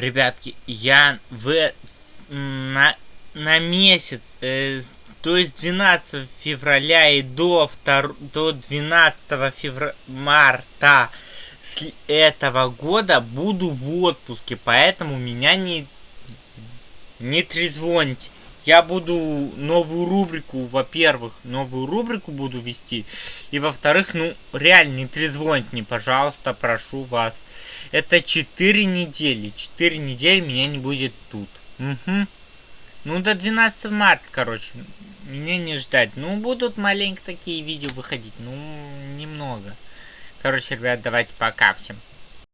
Ребятки, я в на, на месяц, э, то есть 12 февраля и до, 2, до 12 февраля, марта с этого года буду в отпуске, поэтому меня не, не трезвоните. Я буду новую рубрику, во-первых, новую рубрику буду вести, и во-вторых, ну, реально, не трезвоните мне, пожалуйста, прошу вас. Это 4 недели, 4 недели меня не будет тут. Угу. Ну, до 12 марта, короче, меня не ждать. Ну, будут маленько такие видео выходить, ну, немного. Короче, ребят, давайте пока всем.